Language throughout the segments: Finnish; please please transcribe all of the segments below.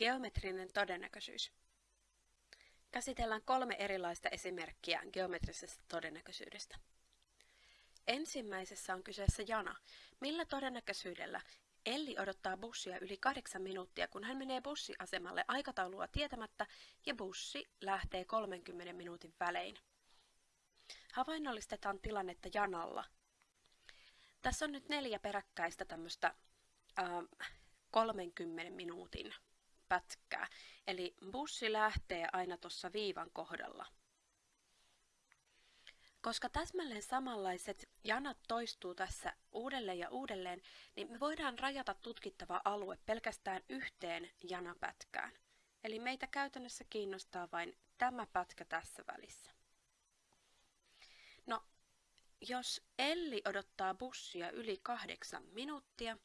Geometrinen todennäköisyys. Käsitellään kolme erilaista esimerkkiä geometrisestä todennäköisyydestä. Ensimmäisessä on kyseessä jana. Millä todennäköisyydellä Elli odottaa bussia yli kahdeksan minuuttia, kun hän menee bussiasemalle aikataulua tietämättä ja bussi lähtee 30 minuutin välein. Havainnollistetaan tilannetta janalla. Tässä on nyt neljä peräkkäistä tämmöistä äh, 30 minuutin pätkää. Eli bussi lähtee aina tuossa viivan kohdalla. Koska täsmälleen samanlaiset janat toistuu tässä uudelleen ja uudelleen, niin me voidaan rajata tutkittava alue pelkästään yhteen janapätkään. Eli meitä käytännössä kiinnostaa vain tämä pätkä tässä välissä. No, jos Elli odottaa bussia yli kahdeksan minuuttia,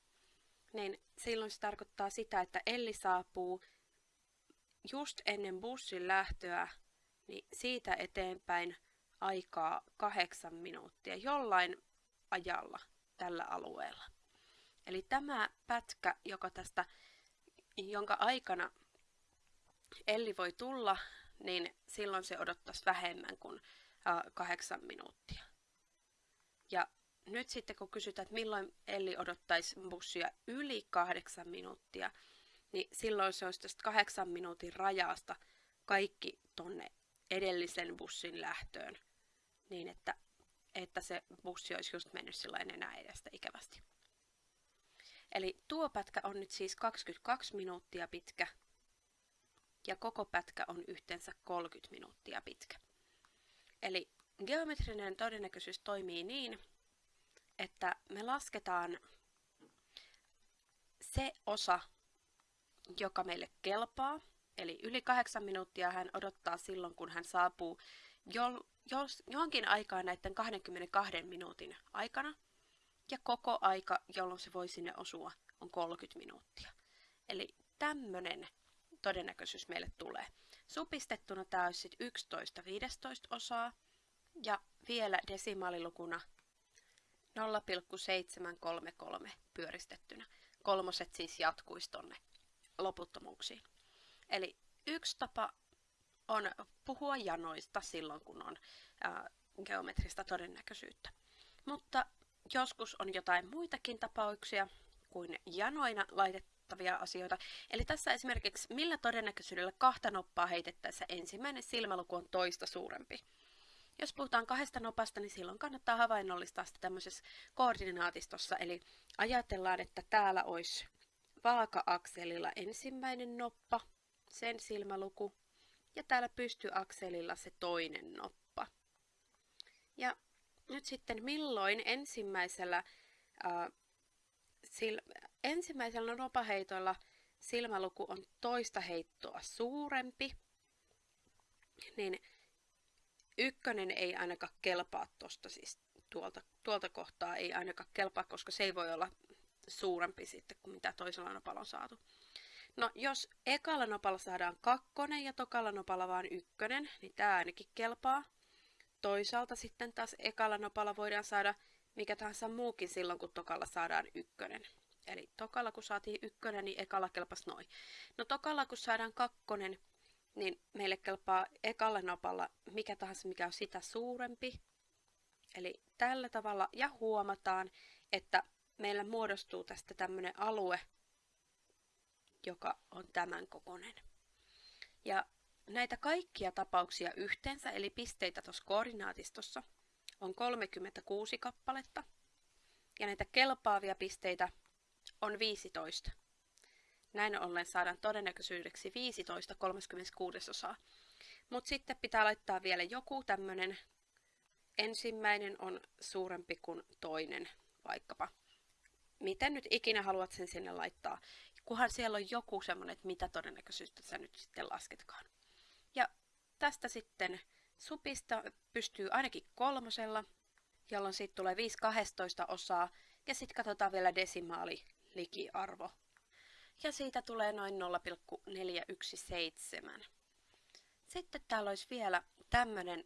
niin silloin se tarkoittaa sitä, että Elli saapuu just ennen bussin lähtöä, niin siitä eteenpäin aikaa kahdeksan minuuttia jollain ajalla tällä alueella. Eli tämä pätkä, joka tästä, jonka aikana Elli voi tulla, niin silloin se odottaisi vähemmän kuin kahdeksan minuuttia. Ja nyt sitten kun kysytään, että milloin Elli odottaisi bussia yli kahdeksan minuuttia, niin silloin se olisi tästä kahdeksan minuutin rajasta kaikki tonne edellisen bussin lähtöön, niin että, että se bussi olisi just mennyt sillä enää edestä ikävästi. Eli tuo pätkä on nyt siis 22 minuuttia pitkä ja koko pätkä on yhteensä 30 minuuttia pitkä. Eli geometrinen todennäköisyys toimii niin, että me lasketaan se osa, joka meille kelpaa, eli yli kahdeksan minuuttia hän odottaa silloin, kun hän saapuu jo, jos, johonkin aikaan näiden 22 minuutin aikana, ja koko aika, jolloin se voi sinne osua, on 30 minuuttia. Eli tämmöinen todennäköisyys meille tulee. Supistettuna tämä olisi 11 15 osaa, ja vielä desimaalilukuna 0,733 pyöristettynä. Kolmoset siis jatkuisi tonne loputtomuuksiin. Eli yksi tapa on puhua janoista silloin, kun on ää, geometrista todennäköisyyttä. Mutta joskus on jotain muitakin tapauksia kuin janoina laitettavia asioita. Eli tässä esimerkiksi millä todennäköisyydellä kahta noppaa heitettäessä ensimmäinen silmäluku on toista suurempi. Jos puhutaan kahdesta nopasta, niin silloin kannattaa havainnollistaa sitä tämmöisessä koordinaatistossa. Eli ajatellaan, että täällä olisi vaaka-akselilla ensimmäinen noppa, sen silmäluku, ja täällä pystyakselilla se toinen noppa. Ja nyt sitten milloin ensimmäisellä, ää, sil, ensimmäisellä nopaheitolla silmäluku on toista heittoa suurempi, niin ykkönen ei ainakaan kelpaa tuosta siis tuolta, tuolta kohtaa ei ainakaan kelpaa, koska se ei voi olla suurempi sitten kuin mitä toisella nopalla on saatu. No jos ekalla nopalla saadaan kakkonen ja tokalla nopalla vaan ykkönen, niin tämä ainakin kelpaa. Toisaalta sitten taas ekalla nopalla voidaan saada mikä tahansa muukin silloin, kun tokalla saadaan ykkönen. Eli tokalla kun saatiin ykkönen, niin ekalla kelpas noin. No tokalla kun saadaan kakkonen, niin meille kelpaa ekalla nopalla mikä tahansa, mikä on sitä suurempi. Eli tällä tavalla, ja huomataan, että meillä muodostuu tästä tämmöinen alue, joka on tämän kokoinen. Ja näitä kaikkia tapauksia yhteensä, eli pisteitä tuossa koordinaatistossa, on 36 kappaletta. Ja näitä kelpaavia pisteitä on 15. Näin ollen saadaan todennäköisyydeksi 15 36 osaa. Mutta sitten pitää laittaa vielä joku tämmöinen, ensimmäinen on suurempi kuin toinen vaikkapa. Miten nyt ikinä haluat sen sinne laittaa, kunhan siellä on joku semmoinen, että mitä todennäköisyyttä sä nyt sitten lasketkaan. Ja tästä sitten supista pystyy ainakin kolmosella, jolloin siitä tulee 5 12 osaa, ja sitten katsotaan vielä desimaali likiarvo ja siitä tulee noin 0,417. Sitten täällä olisi vielä tämmöinen,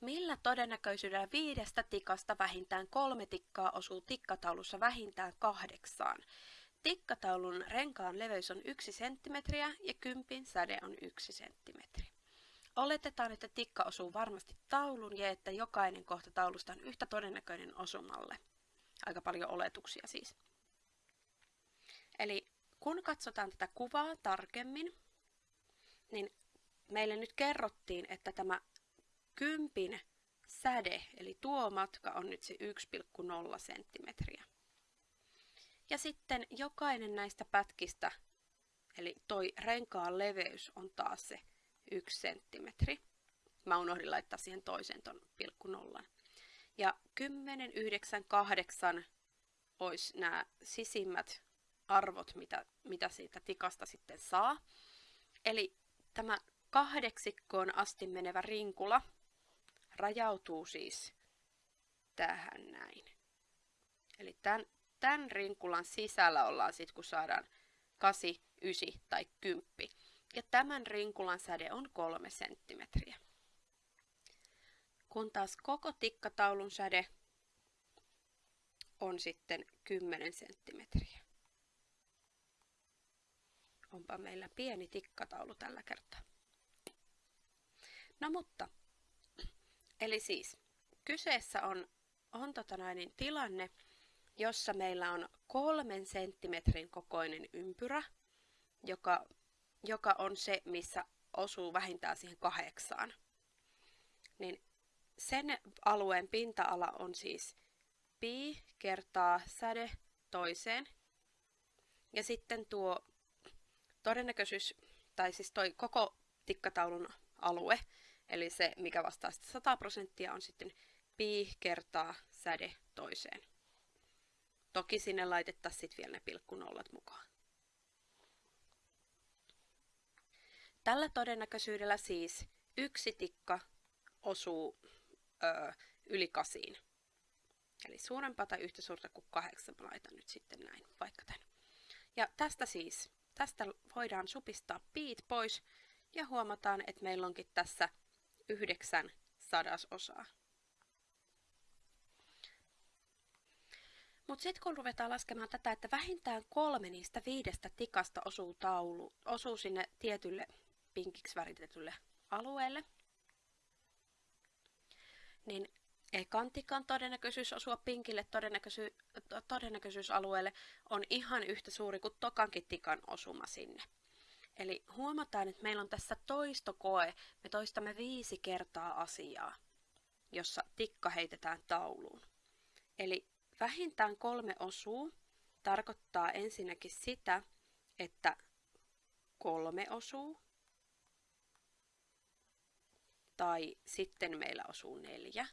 millä todennäköisyydellä viidestä tikasta vähintään kolme tikkaa osuu tikkataulussa vähintään kahdeksaan. tikkataulun renkaan leveys on 1 cm ja kympin säde on 1 cm. Oletetaan, että tikka osuu varmasti taulun ja että jokainen kohta taulusta on yhtä todennäköinen osumalle. Aika paljon oletuksia siis. Eli kun katsotaan tätä kuvaa tarkemmin, niin meille nyt kerrottiin, että tämä kympin säde, eli tuo matka on nyt se 1,0 senttimetriä. Ja sitten jokainen näistä pätkistä, eli toi renkaan leveys on taas se 1 senttimetri. Mä unohdin laittaa siihen toisen ton pilkku nollan. Ja 10, 9, 8 olisi nämä sisimmät arvot, mitä, mitä siitä tikasta sitten saa. Eli tämä kahdeksikkoon asti menevä rinkula rajautuu siis tähän näin. Eli tämän, tämän rinkulan sisällä ollaan sitten, kun saadaan 8, 9 tai 10. Ja tämän rinkulan säde on 3 senttimetriä. Kun taas koko tikkataulun säde on sitten 10 senttimetriä. Onpa meillä pieni tikkataulu tällä kertaa. No mutta, eli siis kyseessä on, on tota näin, tilanne, jossa meillä on kolmen senttimetrin kokoinen ympyrä, joka, joka on se, missä osuu vähintään siihen kahdeksaan. Niin sen alueen pinta-ala on siis pi kertaa säde toiseen. Ja sitten tuo todennäköisyys, tai siis toi koko tikkataulun alue, eli se, mikä vastaa 100 prosenttia, on sitten pi kertaa säde toiseen. Toki sinne laitettaisiin sitten vielä ne pilkkunollat mukaan. Tällä todennäköisyydellä siis yksi tikka osuu ö, yli kasiin. Eli suurempaa tai yhtä suurta kuin kahdeksan. Mä laitan nyt sitten näin, vaikka tämän. Ja tästä siis, tästä voidaan supistaa piit pois ja huomataan, että meillä onkin tässä yhdeksän sadasosaa. Mutta sitten kun ruvetaan laskemaan tätä, että vähintään kolme niistä viidestä tikasta osuu, taulu, osuu sinne tietylle pinkiksi väritetylle alueelle, niin ekan tikan todennäköisyys osua pinkille todennäköisy todennäköisyysalueelle on ihan yhtä suuri kuin tokankin tikan osuma sinne. Eli huomataan, että meillä on tässä toistokoe. Me toistamme viisi kertaa asiaa, jossa tikka heitetään tauluun. Eli vähintään kolme osuu tarkoittaa ensinnäkin sitä, että kolme osuu, tai sitten meillä osuu neljä,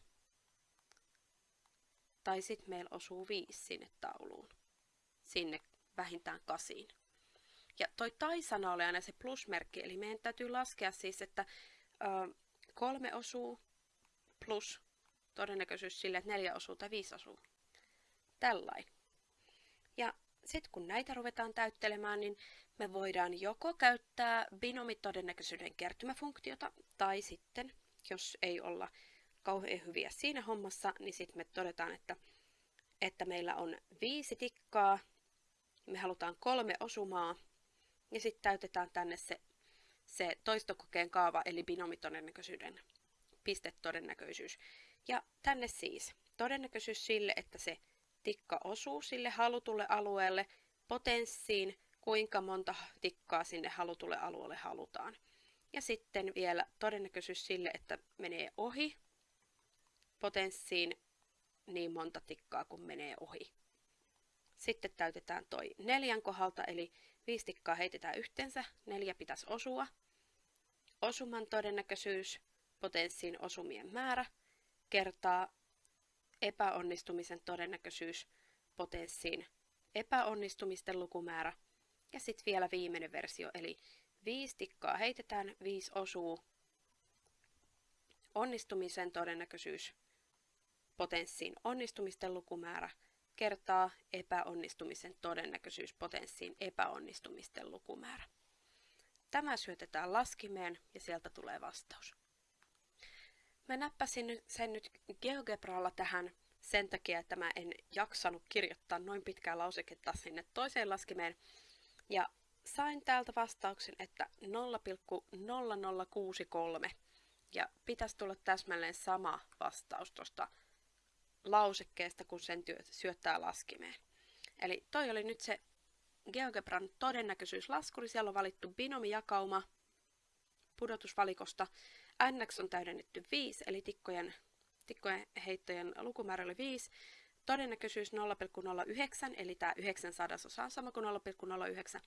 tai sitten meillä osuu viisi sinne tauluun, sinne vähintään kasiin. Ja toi tai-sana oli aina se plusmerkki, eli meidän täytyy laskea siis, että ö, kolme osuu plus todennäköisyys sille, että neljä osuu tai viisi osuu. Tällain. Ja sitten kun näitä ruvetaan täyttelemään, niin me voidaan joko käyttää binomitodennäköisyyden kertymäfunktiota, tai sitten, jos ei olla kauhean hyviä siinä hommassa, niin sitten me todetaan, että, että meillä on viisi tikkaa, me halutaan kolme osumaa, ja sitten täytetään tänne se, se toistokokeen kaava, eli binomitodennäköisyyden pistetodennäköisyys. Ja tänne siis todennäköisyys sille, että se tikka osuu sille halutulle alueelle, potenssiin, kuinka monta tikkaa sinne halutulle alueelle halutaan. Ja sitten vielä todennäköisyys sille, että menee ohi potenssiin niin monta tikkaa kuin menee ohi. Sitten täytetään toi neljän kohdalta, eli viisi tikkaa heitetään yhteensä, neljä pitäisi osua. Osuman todennäköisyys, potenssiin osumien määrä, kertaa epäonnistumisen todennäköisyys, potenssiin epäonnistumisten lukumäärä. Ja sitten vielä viimeinen versio, eli viisi tikkaa heitetään, viisi osuu, onnistumisen todennäköisyys, potenssiin onnistumisten lukumäärä kertaa epäonnistumisen todennäköisyys potenssiin epäonnistumisten lukumäärä. Tämä syötetään laskimeen ja sieltä tulee vastaus. Mä näppäsin sen nyt GeoGebralla tähän sen takia, että mä en jaksanut kirjoittaa noin pitkää lauseketta sinne toiseen laskimeen. Ja sain täältä vastauksen, että 0,0063 ja pitäisi tulla täsmälleen sama vastaus tuosta lausekkeesta, kun sen työ, syöttää laskimeen. Eli toi oli nyt se GeoGebran todennäköisyyslaskuri. Siellä on valittu binomijakauma pudotusvalikosta. NX on täydennetty 5, eli tikkojen, tikkojen heittojen lukumäärä oli 5. Todennäköisyys 0,09, eli tämä 9 sadasosa on sama kuin 0,09.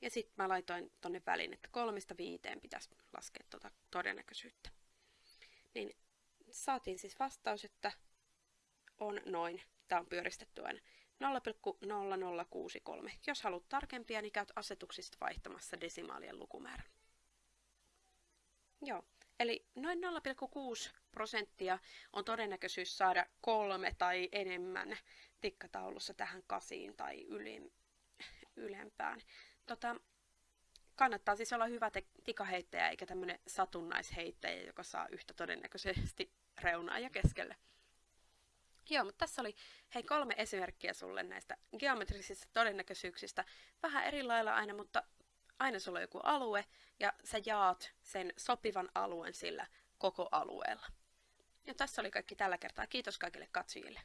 Ja sitten mä laitoin tonne väliin, että kolmesta viiteen pitäisi laskea tuota todennäköisyyttä. Niin saatiin siis vastaus, että on noin. Tämä on pyöristetty aina 0,0063. Jos haluat tarkempia, niin käyt asetuksista vaihtamassa desimaalien lukumäärän. Joo, eli noin 0,6 prosenttia on todennäköisyys saada kolme tai enemmän tikkataulussa tähän kasiin tai yli, ylempään. Tota, kannattaa siis olla hyvä tikaheittäjä eikä tämmöinen satunnaisheittäjä, joka saa yhtä todennäköisesti reunaa ja keskelle. Joo, mutta tässä oli hei kolme esimerkkiä sulle näistä geometrisistä todennäköisyyksistä. Vähän eri lailla aina, mutta aina sulla on joku alue ja sä jaat sen sopivan alueen sillä koko alueella. Ja tässä oli kaikki tällä kertaa. Kiitos kaikille katsojille.